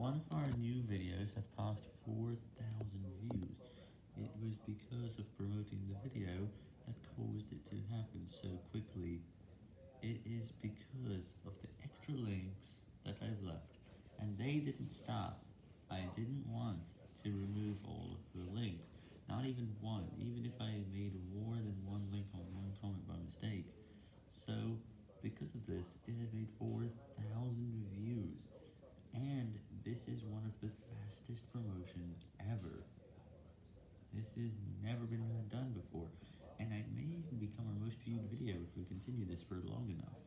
one of our new videos have passed 4,000 views. It was because of promoting the video that caused it to happen so quickly. It is because of the extra links that I've left, and they didn't stop. I didn't want to remove all of the links, not even one, even if I made more than one link on one comment by mistake. So, because of this, it has made 4,000 views. And this is one of the fastest promotions ever. This has never been done before, and I may even become our most viewed video if we continue this for long enough.